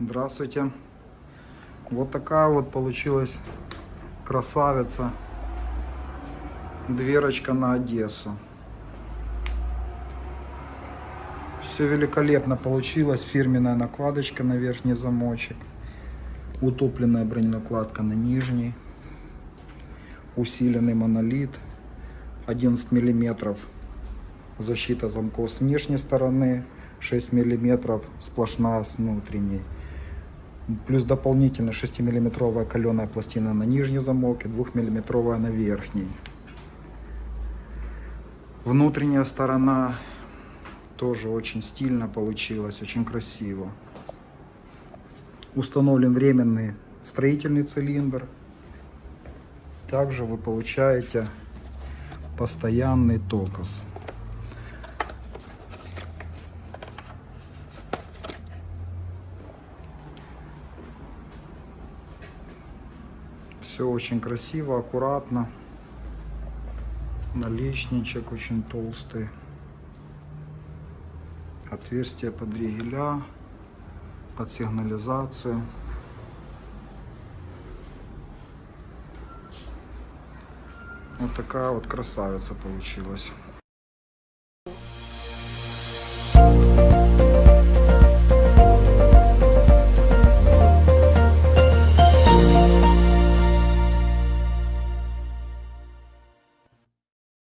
Здравствуйте. Вот такая вот получилась красавица. Дверочка на Одессу. Все великолепно получилось. Фирменная накладочка на верхний замочек. Утопленная броненакладка на нижний. Усиленный монолит. 11 миллиметров защита замков с внешней стороны. 6 миллиметров сплошная с внутренней. Плюс дополнительно 6-миллиметровая каленая пластина на нижний замок и 2-миллиметровая на верхний. Внутренняя сторона тоже очень стильно получилась, очень красиво. Установлен временный строительный цилиндр. Также вы получаете постоянный токос. Все очень красиво, аккуратно. Наличничек очень толстый. Отверстие под ригеля, под сигнализацию. Вот такая вот красавица получилась.